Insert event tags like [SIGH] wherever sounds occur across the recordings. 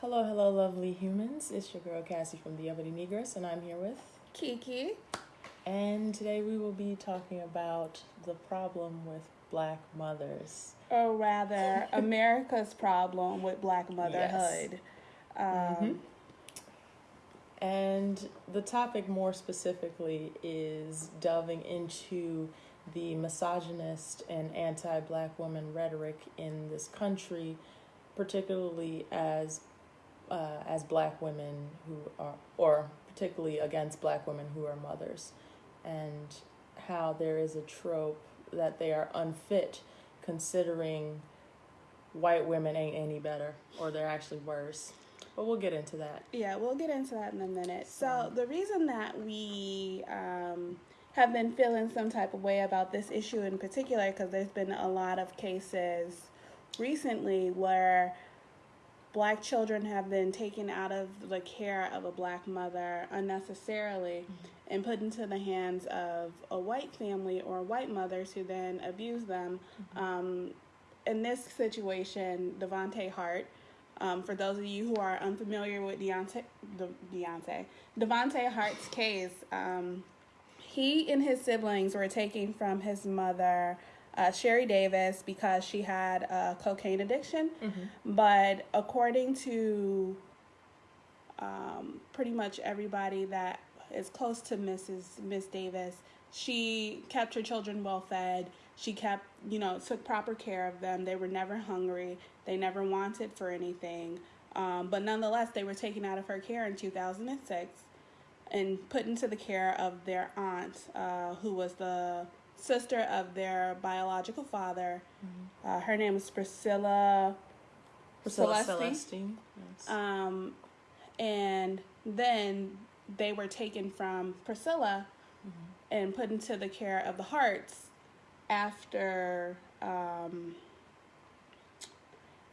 Hello, hello, lovely humans. It's your girl Cassie from the Ebony Negress, and I'm here with Kiki. And today we will be talking about the problem with black mothers. Or rather, [LAUGHS] America's problem with black motherhood. Um, Mhm. And the topic more specifically is delving into the misogynist and anti black woman rhetoric in this country, particularly as uh, as black women who are, or particularly against black women who are mothers, and how there is a trope that they are unfit considering white women ain't any better or they're actually worse. But we'll get into that. Yeah, we'll get into that in a minute. So, So- the reason that we um, have been feeling some type of way about this issue in particular, because there's been a lot of cases recently where black children have been taken out of the care of a black mother unnecessarily and put into the hands of a white family or white mothers who then abuse them. Um, in this situation, Devonte Hart, um, for those of you who are unfamiliar with Deontay, De, Deontay, Devonte Hart's case, um, he and his siblings were taken from his mother, uh, Sherry Davis, because she had a cocaine addiction. But according to um, pretty much everybody that is close to Mrs. Miss Davis, she kept her children well fed. She kept, you know, took proper care of them. They were never hungry. They never wanted for anything. Um, but nonetheless, they were taken out of her care in 2006 and put into the care of their aunt, uh, who was the sister of their biological father. Uh, her name is Priscilla. Priscilla Celestine. Yes. Um, and then they were taken from Priscilla and put into the care of the Harts after um,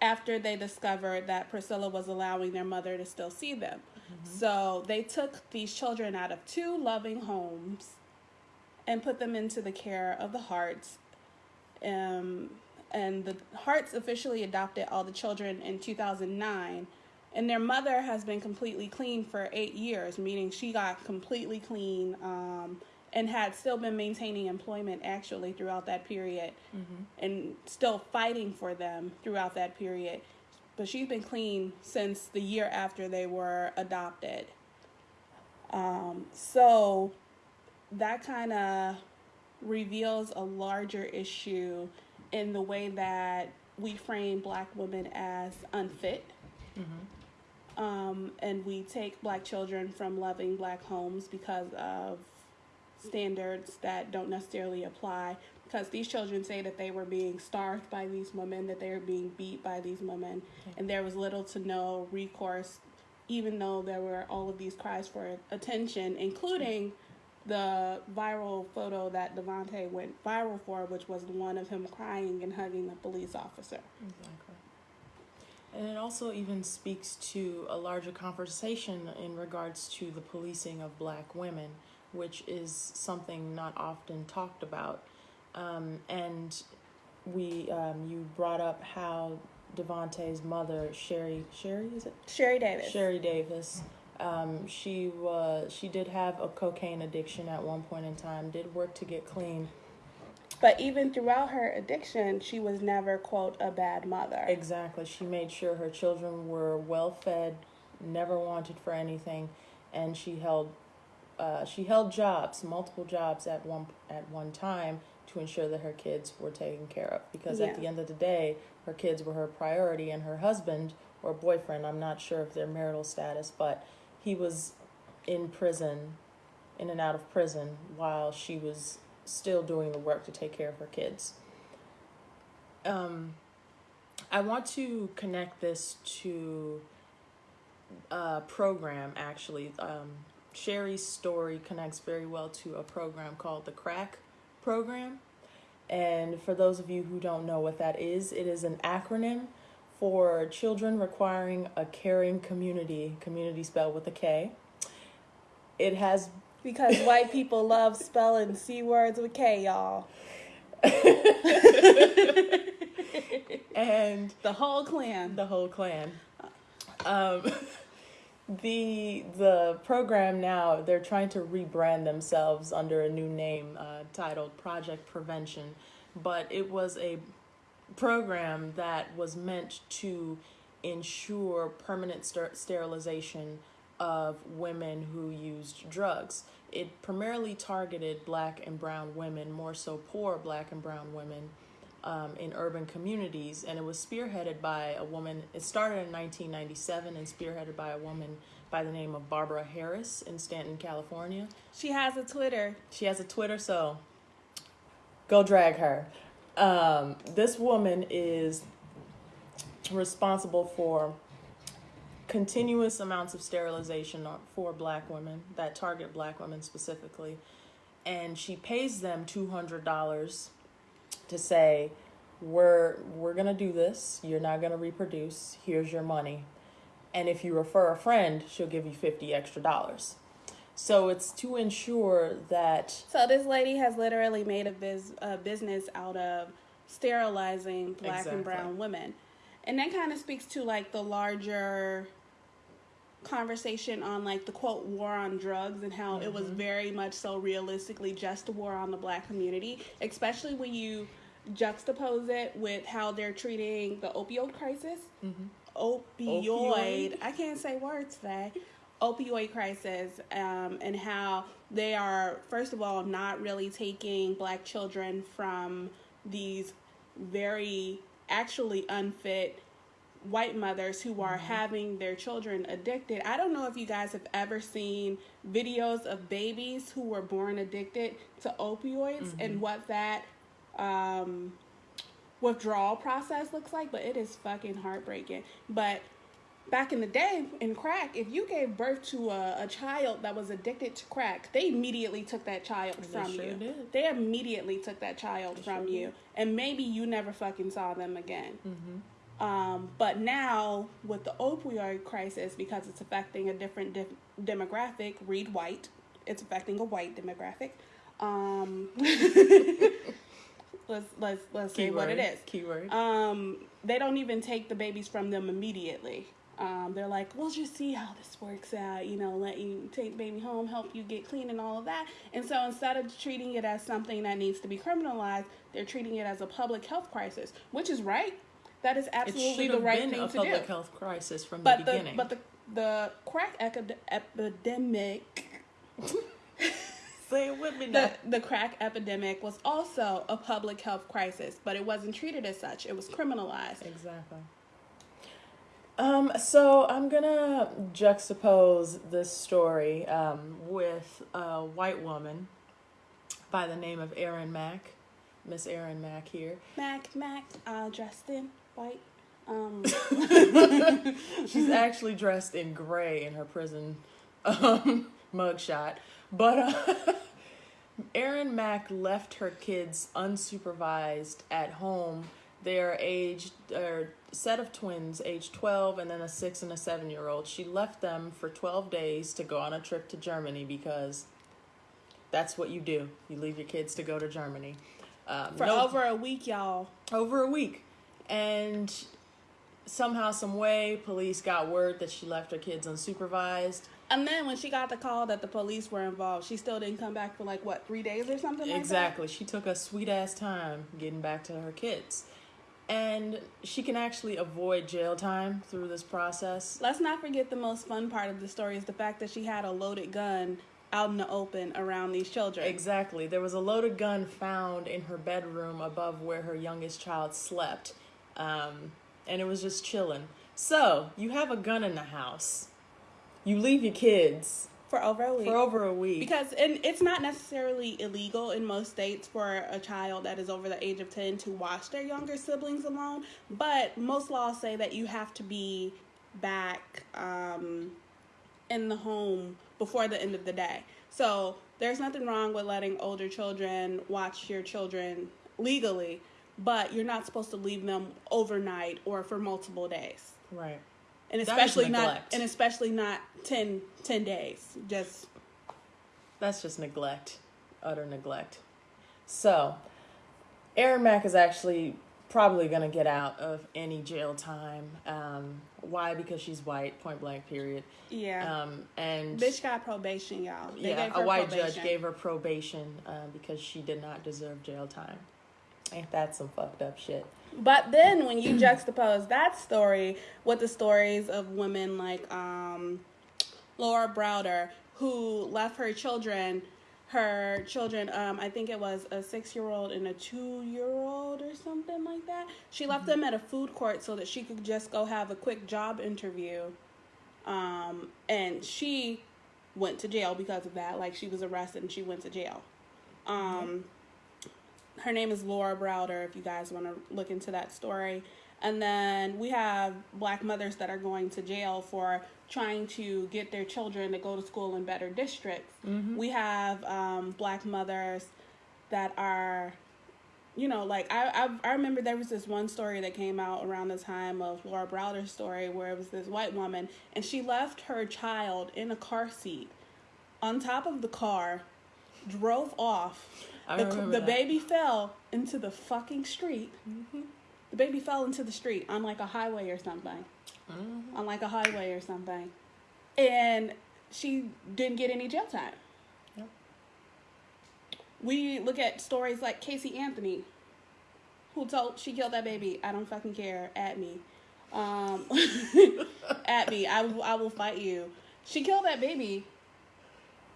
after they discovered that Priscilla was allowing their mother to still see them. So they took these children out of two loving homes and put them into the care of the Harts. Um, and the Harts officially adopted all the children in 2009. And their mother has been completely clean for eight years, meaning she got completely clean um, and had still been maintaining employment actually throughout that period and still fighting for them throughout that period. But she's been clean since the year after they were adopted. Um, so that kind of reveals a larger issue in the way that we frame black women as unfit. Um, and we take black children from loving black homes because of standards that don't necessarily apply. Because these children say that they were being starved by these women, that they were being beat by these women, and there was little to no recourse, even though there were all of these cries for attention, including the viral photo that Devonte went viral for, which was the one of him crying and hugging the police officer. Exactly. And it also even speaks to a larger conversation in regards to the policing of black women, which is something not often talked about. Um, and we, um, you brought up how Devonte's mother, Sherry, Sherry, is it? Sherry Davis. Sherry Davis. Um, she was she did have a cocaine addiction at one point in time. Did work to get clean. But even throughout her addiction, she was never, quote, a bad mother. Exactly. She made sure her children were well fed, never wanted for anything, and she held uh, she held jobs, multiple jobs at one at one time to ensure that her kids were taken care of. Because at the end of the day, her kids were her priority, and her husband or boyfriend, I'm not sure of their marital status, but he was in prison, in and out of prison, while she was still doing the work to take care of her kids. Um, I want to connect this to a program actually. Um, Sherry's story connects very well to a program called the Crack Program. And for those of you who don't know what that is, it is an acronym for children requiring a caring community, community spelled with a K. It has Because [LAUGHS] white people love spelling C words with K, y'all. [LAUGHS] and The whole Klan. the whole Klan. Um, [LAUGHS] the the program now they're trying to rebrand themselves under a new name uh, titled Project Prevention, but it was a program that was meant to ensure permanent ster- sterilization of women who used drugs. It primarily targeted black and brown women, more so poor black and brown women um, in urban communities, and it was spearheaded by a woman. It started in 1997 and spearheaded by a woman by the name of Barbara Harris in Stanton, California. She has a Twitter. She has a Twitter, so go drag her. Um, this woman is responsible for continuous amounts of sterilization for black women that target black women specifically. And she pays them $200 to say we're we're going to do this. You're not going to reproduce. Here's your money. And if you refer a friend she'll give you 50 extra dollars so it's to ensure that So this lady has literally made a biz, a business out of sterilizing black Exactly. and brown women. And that kind of speaks to like the larger conversation on like the quote war on drugs and how it was mm-hmm. very much so realistically just a war on the black community, especially when you juxtapose it with how they're treating the opioid crisis. Mm-hmm. Opioid. Opioid? I can't say words today. Opioid crisis um, and how they are, first of all, not really taking black children from these very actually unfit white mothers who are having their children addicted. I don't know if you guys have ever seen videos of babies who were born addicted to opioids and what that um, withdrawal process looks like, but it is fucking heartbreaking. But back in the day in crack, if you gave birth to a, a child that was addicted to crack, they immediately took that child They from sure you. did. They immediately took that child They from sure you, did. and maybe you never fucking saw them again. Mm-hmm. Um, but now with the opioid crisis, because it's affecting a different dif- demographic, read white, it's affecting a white demographic. Um, [LAUGHS] let's let's let's say what it is. keyword Um, they don't even take the babies from them immediately. Um, they're like, we'll just see how this works out, you know, let you take the baby home, help you get clean and all of that. And so instead of treating it as something that needs to be criminalized, they're treating it as a public health crisis, which is right. That is absolutely the right been thing a to public health crisis from But the the beginning but the the crack epidemic [LAUGHS] say it with me now. the, the crack epidemic was also a public health crisis, but it wasn't treated as such. It was criminalized. Exactly. Um, so I'm gonna juxtapose this story um, with a white woman by the name of Erin Mack, Miss Erin Mack here. Mac, Mac, uh, dressed in white. Um, [LAUGHS] She's actually dressed in gray in her prison um, [LAUGHS] mugshot, but uh, [LAUGHS] Erin Mack left her kids unsupervised at home. They are aged, or set of twins, age 12, and then a six and a seven year old. She left them for 12 days to go on a trip to Germany because that's what you do. You leave your kids to go to Germany. Um, for no- over a week, y'all. over a week. And somehow, some way, police got word that she left her kids unsupervised. And then when she got the call that the police were involved, she still didn't come back for like what three days or something like exactly. She took a sweet ass time getting back to her kids. And she can actually avoid jail time through this process. Let's not forget the most fun part of the story is the fact that she had a loaded gun out in the open around these children. Exactly. There was a loaded gun found in her bedroom above where her youngest child slept. Um, and it was just chilling. So, you have a gun in the house. You leave your kids for over a week. for over a week. Because and it's not necessarily illegal in most states for a child that is over the age of 10 to watch their younger siblings alone, but most laws say that you have to be back um, in the home before the end of the day. So there's nothing wrong with letting older children watch your children legally, but you're not supposed to leave them overnight or for multiple days. Right. And especially not and especially not 10, 10 days. Just That's just neglect, utter neglect. So, Erin Mack is actually probably gonna get out of any jail time. Um, why? Because she's white, point blank, period. Yeah. Um, and Bitch got probation, y'all. They yeah, gave a white probation. judge gave her probation uh, because she did not deserve jail time. Ain't that some fucked up shit? But then when you juxtapose that story with the stories of women like um, Laura Browder, who left her children, her children, um, I think it was a six year old and a two year old or something like that. She left them at a food court so that she could just go have a quick job interview. Um, and she went to jail because of that. Like she was arrested and she went to jail. Um, her name is Laura Browder, if you guys want to look into that story. And then we have black mothers that are going to jail for trying to get their children to go to school in better districts. We have um, black mothers that are, you know, like I, I I remember there was this one story that came out around the time of Laura Browder's story where it was this white woman and she left her child in a car seat on top of the car, drove off. The, the baby fell into the fucking street. The baby fell into the street on like a highway or something. On like a highway or something. And she didn't get any jail time. Yep. We look at stories like Casey Anthony, who told she killed that baby. I don't fucking care. At me. Um, [LAUGHS] at me. I, I will fight you. She killed that baby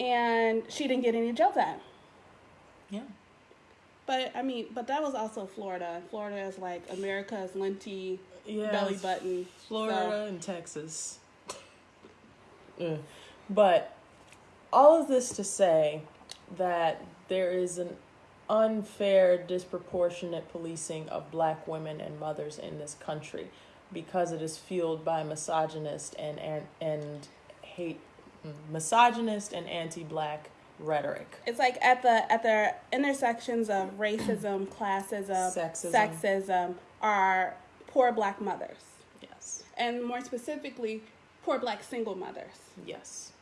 and she didn't get any jail time. Yeah. But I mean, but that was also Florida. Florida is like America's linty Yeah. belly button. Florida and Texas. Ugh. [LAUGHS] But all of this to say that there is an unfair, disproportionate policing of black women and mothers in this country because it is fueled by misogynist and and, and hate mm, misogynist and anti-black rhetoric. It's like at the at the intersections of racism, [CLEARS THROAT] classism, Sexism. sexism are poor black mothers, Yes. and more specifically, poor black single mothers. Yes.